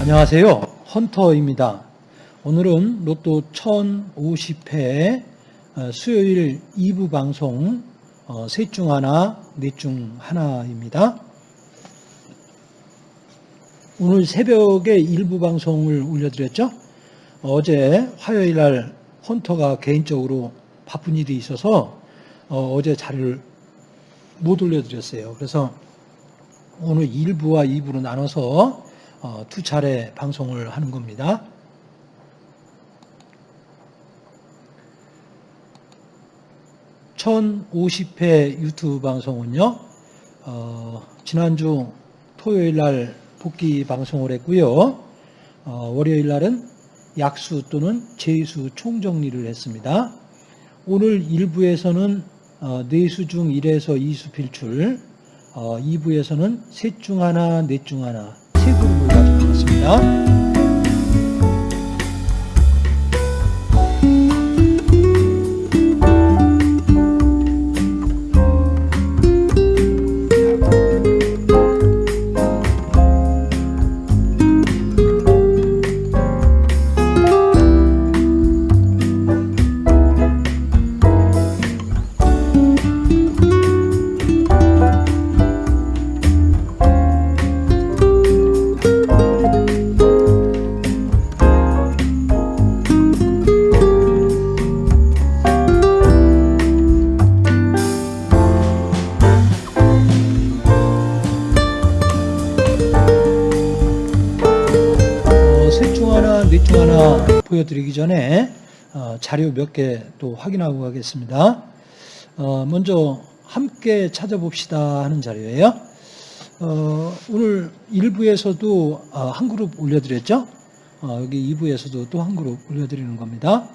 안녕하세요. 헌터입니다. 오늘은 로또 1050회 어, 수요일 2부 방송 어, 셋중 하나, 넷 중 하나입니다. 오늘 새벽에 일부 방송을 올려드렸죠. 어제 화요일 날 헌터가 개인적으로 바쁜 일이 있어서 어, 제 자료를 못 올려드렸어요. 그래서 오늘 1부와 2부로 나눠서 어, 두 차례 방송을 하는 겁니다. (1050회) 유튜브 방송은요 어, 지난주 토요일 날 복귀 방송을 했고요 어, 월요일 날은 약수 또는 제수 총정리를 했습니다 오늘 1부에서는 어, 내수 중 1에서 2수 필출 2부에서는 셋 중 하나 넷 중 하나 세 그룹을 가지고 나왔습니다. 보여드리기 전에 어, 자료 몇 개 또 확인하고 가겠습니다. 어, 먼저 함께 찾아봅시다 하는 자료예요. 어, 오늘 1부에서도 한 그룹 올려드렸죠. 여기 2부에서도 또 한 그룹 올려드리는 겁니다.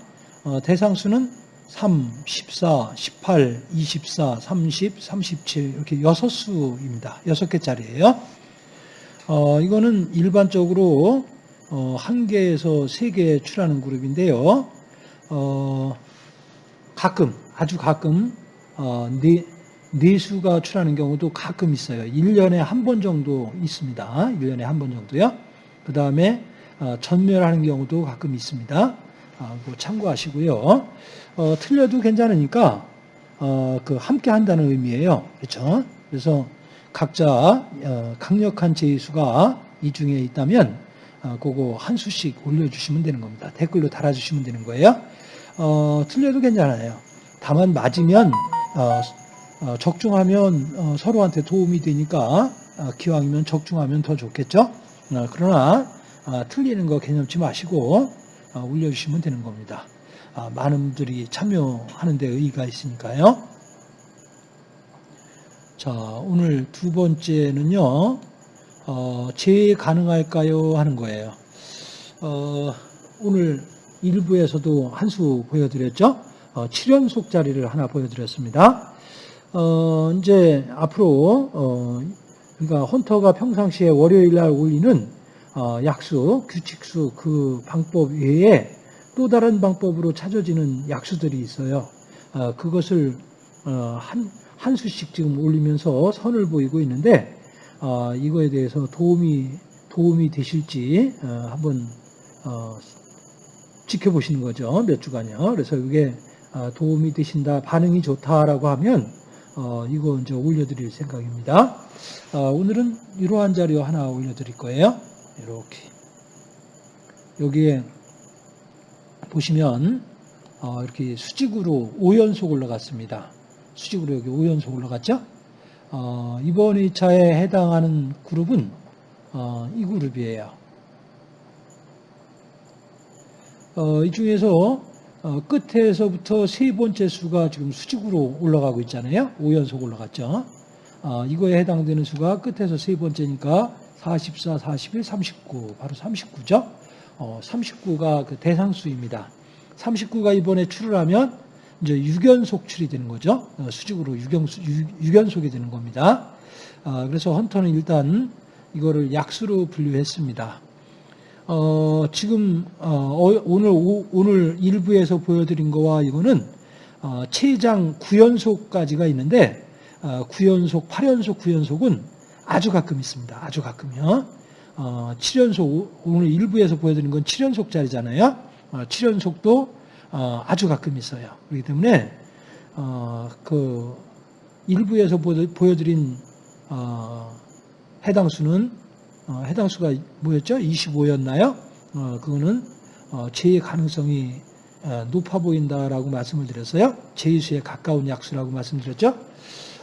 대상수는 3, 14, 18, 24, 30, 37 이렇게 6수입니다. 6개짜리예요. 이거는 일반적으로 어, 한 개에서 세 개 출하는 그룹인데요. 어, 가끔, 아주 가끔, 어, 네, 네 수가 출하는 경우도 가끔 있어요. 1년에 한 번 정도 있습니다. 1년에 한 번 정도요. 그 다음에 어, 전멸하는 경우도 가끔 있습니다. 어, 참고하시고요. 어, 틀려도 괜찮으니까 어, 그 함께 한다는 의미예요. 그렇죠? 그래서 각자 어, 강력한 제수가 이 중에 있다면 어, 그거 한 수씩 올려주시면 되는 겁니다. 댓글로 달아주시면 되는 거예요. 어, 틀려도 괜찮아요. 다만 맞으면 어, 어, 적중하면 어, 서로한테 도움이 되니까 어, 기왕이면 적중하면 더 좋겠죠. 그러나 틀리는 거 개념치 마시고 올려주시면 되는 겁니다. 많은 분들이 참여하는 데 의의가 있으니까요. 자, 오늘 두 번째는요. 어, 재 가능할까요? 하는 거예요. 어, 오늘 일부에서도 한 수 보여드렸죠? 어, 7연속 자리를 하나 보여드렸습니다. 어, 이제 앞으로, 어, 그러니까 헌터가 평상시에 월요일 날 올리는 어, 약수, 규칙수 그 방법 외에 또 다른 방법으로 찾아지는 약수들이 있어요. 어, 그것을 어, 한, 한 수씩 지금 올리면서 선을 보이고 있는데 어, 이거에 대해서 도움이 도움이 되실지 어, 한번 어, 지켜보시는 거죠 몇 주간요. 그래서 이게 어, 도움이 되신다, 반응이 좋다라고 하면 어, 이거 이제 올려드릴 생각입니다. 어, 오늘은 이러한 자료 하나 올려드릴 거예요. 이렇게 여기에 보시면 이렇게 수직으로 5연속 올라갔습니다. 수직으로 여기 5연속 올라갔죠? 어, 이번 2차에 해당하는 그룹은 어, 이 그룹이에요. 어, 이 중에서 어, 끝에서부터 세 번째 수가 지금 수직으로 올라가고 있잖아요. 5연속 올라갔죠. 어, 이거에 해당되는 수가 끝에서 세 번째니까 44, 41, 39 바로 39죠. 39가 그 대상수입니다. 39가 이번에 출을 하면 이제 유견속 출이 되는 거죠. 어, 수직으로 유견, 유견속이 되는 겁니다. 아, 그래서 헌터는 일단 이거를 약수로 분류했습니다. 어, 지금 어, 오늘 오, 오늘 일부에서 보여드린 거와 이거는 어, 체장 9연속까지가 있는데 어, 9연속, 8연속, 9연속은 아주 가끔 있습니다. 아주 가끔요. 어, 7연속 오늘 일부에서 보여드린 건 7연속짜리잖아요. 어, 7연속도 어, 아주 가끔 있어요. 그렇기 때문에 어, 그 일부에서 보여드린 어, 해당 수는 어, 해당 수가 뭐였죠? 25였나요? 어, 그거는 어, 제의 가능성이 어, 높아 보인다라고 말씀을 드렸어요. 제의수에 가까운 약수라고 말씀드렸죠.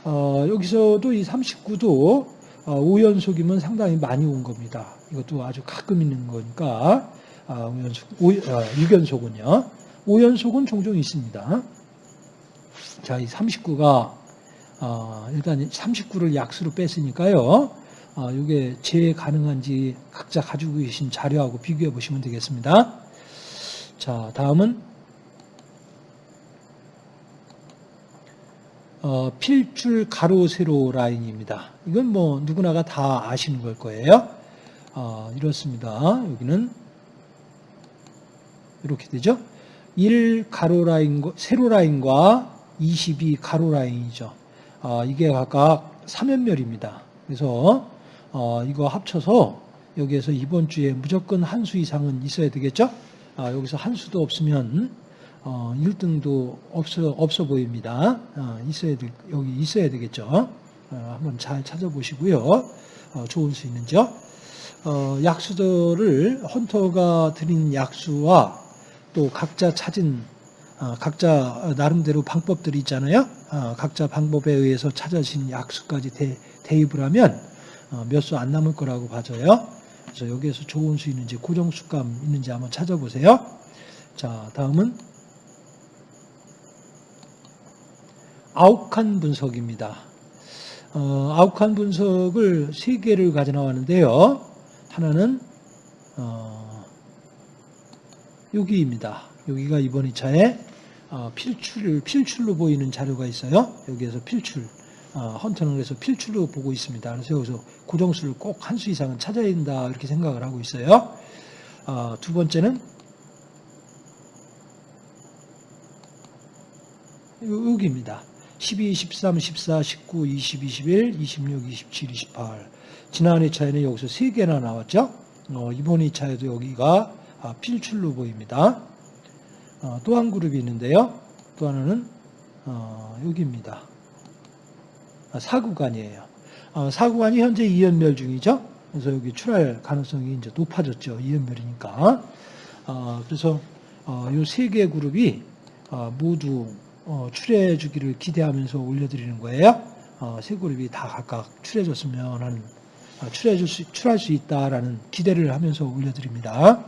어, 여기서도 이 39도 어, 5연속이면 상당히 많이 온 겁니다. 이것도 아주 가끔 있는 거니까 아, 5연속, 5, 6연속은요. 5연속은 종종 있습니다. 자, 이 39가 어, 일단 39를 약수로 뺐으니까요. 어, 이게 재해 가능한지 각자 가지고 계신 자료하고 비교해 보시면 되겠습니다. 자, 다음은 어, 필줄 가로 세로 라인입니다. 이건 뭐 누구나가 다 아시는 걸 거예요. 어, 이렇습니다. 여기는 이렇게 되죠. 1 가로 라인 세로 라인과 22 가로 라인이죠. 어, 이게 각각 3연멸입니다. 그래서 어, 이거 합쳐서 여기에서 이번 주에 무조건 한 수 이상은 있어야 되겠죠? 아, 여기서 한 수도 없으면 어, 1등도 없어, 없어 보입니다. 어, 있어야 될, 여기 있어야 되겠죠? 어, 한번 잘 찾아보시고요. 어, 좋은 수 있는지요? 어, 약수들을 헌터가 드린 약수와 또 각자 찾은 어, 각자 나름대로 방법들이 있잖아요. 어, 각자 방법에 의해서 찾아진 약수까지 대, 대입을 하면 어, 몇수 안 남을 거라고 봐져요. 그래서 여기에서 좋은 수 있는지 고정수감 있는지 한번 찾아보세요. 자, 다음은 아욱한 분석입니다. 어, 아욱한 분석을 세 개를 가져 나왔는데요. 하나는 어, 여기입니다. 여기가 이번 2차에 어, 필출, 필출로 보이는 자료가 있어요. 여기에서 필출. 어, 헌터는 그래서 필출로 보고 있습니다. 그래서 여기서 고정수를 꼭 한 수 이상은 찾아야 된다 이렇게 생각을 하고 있어요. 어, 두 번째는 여기입니다. 12, 13, 14, 19, 20, 21, 26, 27, 28. 지난 2차에는 여기서 3개나 나왔죠. 어, 이번 2차에도 여기가 아, 필출로 보입니다. 어, 또한 그룹이 있는데요. 또 하나는 어, 여기입니다. 아, 사구간이에요. 어, 사구간이 현재 이연멸 중이죠. 그래서 여기 출할 가능성이 이제 높아졌죠. 이연멸이니까. 어, 그래서 이 세 개 그룹이 모두 출해 주기를 기대하면서 올려드리는 거예요. 세 그룹이 다 각각 출해줬으면 하는 출해 수, 출할 수 있다라는 기대를 하면서 올려드립니다.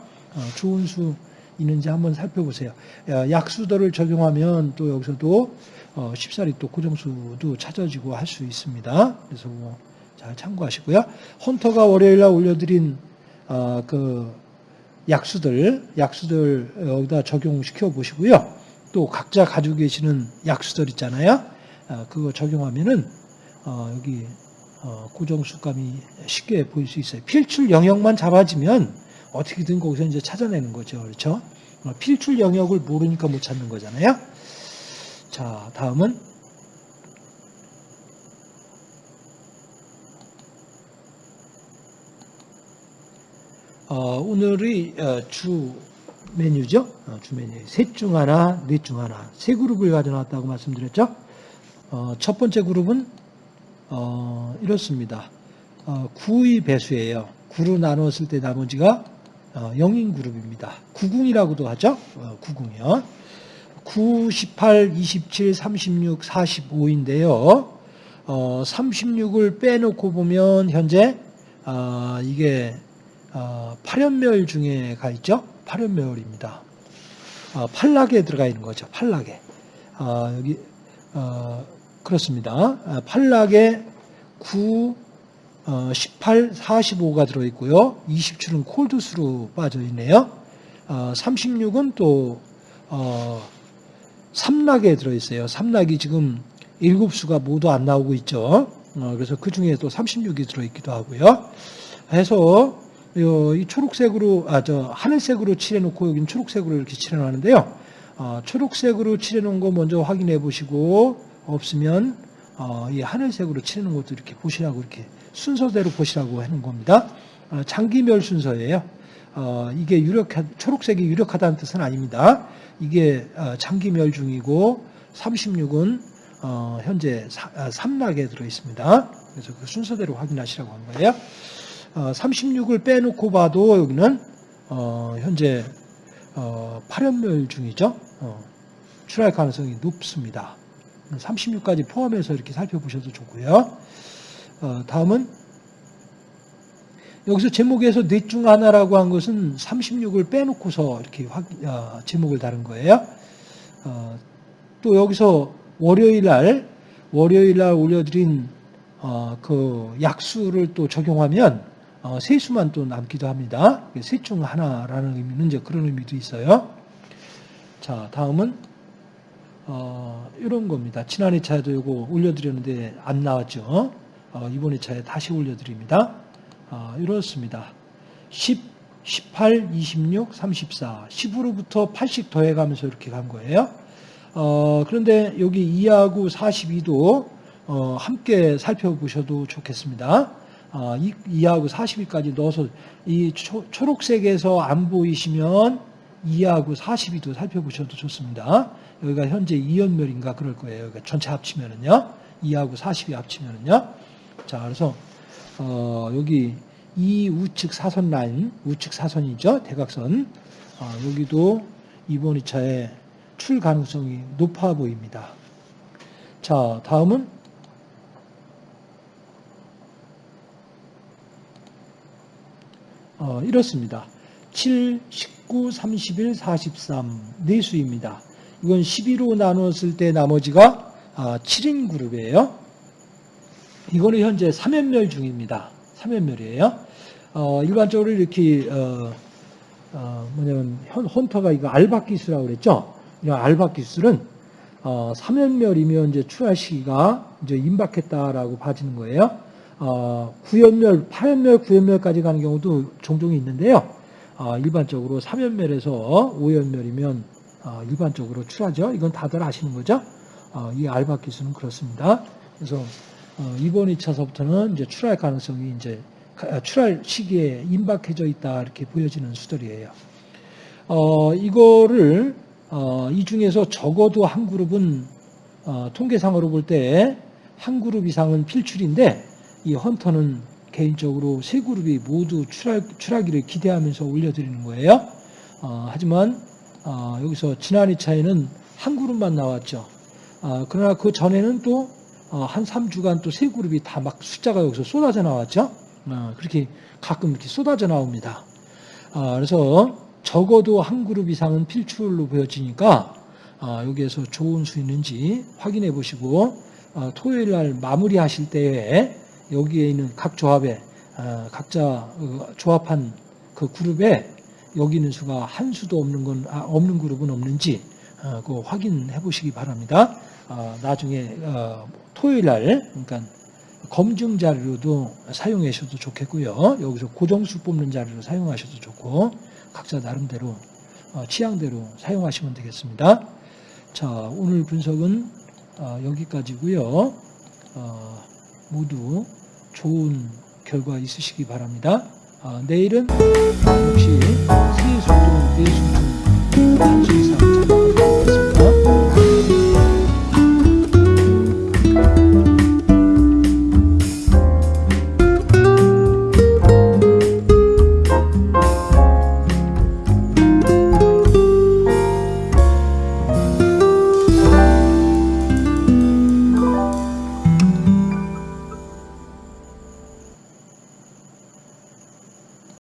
좋은 수 있는지 한번 살펴보세요. 약수도를 적용하면 또 여기서도 어, 쉽사리 또 고정수도 찾아지고 할 수 있습니다. 그래서 뭐 잘 참고하시고요. 헌터가 월요일 날 올려드린 어, 그 약수들, 약수들 여기다 적용시켜 보시고요. 또 각자 가지고 계시는 약수들 있잖아요. 어, 그거 적용하면은 어, 여기 어, 고정수감이 쉽게 보일 수 있어요. 필출 영역만 잡아지면 어떻게든 거기서 이제 찾아내는 거죠. 그렇죠? 어, 필출 영역을 모르니까 못 찾는 거잖아요. 자, 다음은 어, 오늘의 어, 주 메뉴죠. 어, 주 메뉴. 셋 중 하나, 넷 중 하나. 세 그룹을 가져놨다고 말씀드렸죠. 어, 첫 번째 그룹은 어, 이렇습니다. 어, 9의 배수예요. 9로 나누었을 때 나머지가 어, 영인 그룹입니다. 9궁이라고도 하죠. 어, 9궁이요. 9, 18, 27, 36, 45인데요. 어, 36을 빼놓고 보면 현재 어, 이게 어, 8연멸 중에 가 있죠. 8연멸입니다. 어, 팔락에 들어가 있는 거죠. 팔락에. 어, 여기 어, 그렇습니다. 아, 팔락에 9, 어, 18, 45가 들어있고요. 27은 콜드스로 빠져있네요. 어, 36은 또 어, 삼락에 들어있어요. 삼락이 지금 일곱 수가 모두 안 나오고 있죠. 어, 그래서 그 중에 또 36이 들어있기도 하고요. 해서 요- 이 초록색으로 아 저 하늘색으로 칠해놓고 여기는 초록색으로 이렇게 칠해놨는데요. 어, 초록색으로 칠해놓은 거 먼저 확인해 보시고 없으면 어, 이 하늘색으로 칠해놓은 것도 이렇게 보시라고 이렇게 순서대로 보시라고 하는 겁니다. 어, 장기멸 순서예요. 어, 이게 유력하, 초록색이 유력하다는 뜻은 아닙니다. 이게 어, 장기멸 중이고 36은 어, 현재 사- 아, 삼락에 들어 있습니다. 그래서 그 순서대로 확인하시라고 한 거예요. 어, 36을 빼놓고 봐도 여기는 어, 현재 어, 8연멸 중이죠. 어, 출할 가능성이 높습니다. 36까지 포함해서 이렇게 살펴보셔도 좋고요. 어, 다음은 여기서 제목에서 넷 중 하나라고 한 것은 36을 빼놓고서 이렇게 확, 어, 제목을 다른 거예요. 어, 또 여기서 월요일 날, 월요일 날 올려드린 어, 그 약수를 또 적용하면 어, 세수만 또 남기도 합니다. 셋 중 하나라는 의미는 이제 그런 의미도 있어요. 자, 다음은 어, 이런 겁니다. 지난 회차에도 이거 올려드렸는데 안 나왔죠. 어, 이번 회차에 다시 올려드립니다. 어, 이렇습니다. 10, 18, 26, 34, 10으로부터 8씩 더해가면서 이렇게 간 거예요. 어, 그런데 여기 2하고 42도 어, 함께 살펴보셔도 좋겠습니다. 어, 2, 하고 42까지 넣어서 이 초, 초록색에서 안 보이시면 2하고 42도 살펴보셔도 좋습니다. 여기가 현재 2연멸인가 그럴 거예요. 그러니까 전체 합치면은요. 2하고 42 합치면은요. 자, 그래서 어, 여기 이 우측 사선 라인, 우측 사선이죠. 대각선. 어, 여기도 이번 2차에 출 가능성이 높아 보입니다. 자, 다음은 어, 이렇습니다. 7, 19, 31, 43 네수입니다. 이건 12로 나눴을 때 나머지가 아, 7인 그룹이에요. 이거는 현재 3연멸 중입니다. 3연멸이에요. 어, 일반적으로 이렇게 어, 어, 뭐냐면 헌, 헌터가 이거 알바 기수라고 그랬죠. 이 기술은 어, 3연멸이면 이제 출할 시기가 이제 임박했다라고 봐지는 거예요. 어, 9연멸, 8연멸, 9연멸까지 가는 경우도 종종 있는데요. 어, 일반적으로 3연멸에서 5연멸이면 어, 일반적으로 출하죠. 이건 다들 아시는 거죠. 어, 이 알바 기수는 그렇습니다. 그래서 어, 이번 2차서부터는 이제 출할 가능성이 이제 가- 출할 시기에 임박해져 있다 이렇게 보여지는 수들이에요. 어, 이거를 어, 이 중에서 적어도 한 그룹은 어, 통계상으로 볼 때 한 그룹 이상은 필출인데 이 헌터는 개인적으로 세 그룹이 모두 출하, 출하기를 기대하면서 올려드리는 거예요. 어, 하지만 어, 여기서 지난 2차에는 한 그룹만 나왔죠. 어, 그러나 그 전에는 또 어, 한 3주간 또 세 그룹이 다 막 숫자가 여기서 쏟아져 나왔죠. 어, 그렇게 가끔 이렇게 쏟아져 나옵니다. 아, 그래서 적어도 한 그룹 이상은 필출로 보여지니까 아, 여기에서 좋은 수 있는지 확인해 보시고 어, 토요일 날 마무리하실 때에 여기에 있는 각 조합에 아, 각자 어, 조합한 그 그룹에 여기 있는 수가 한 수도 없는 건 아, 없는 그룹은 없는지 어, 그 확인해 보시기 바랍니다. 아, 나중에 어, 토요일 날 그러니까 검증 자료도 사용하셔도 좋겠고요. 여기서 고정수 뽑는 자료로 사용하셔도 좋고 각자 나름대로 어, 취향대로 사용하시면 되겠습니다. 자, 오늘 분석은 어, 여기까지고요. 어, 모두 좋은 결과 있으시기 바랍니다. 어, 내일은 역시 이상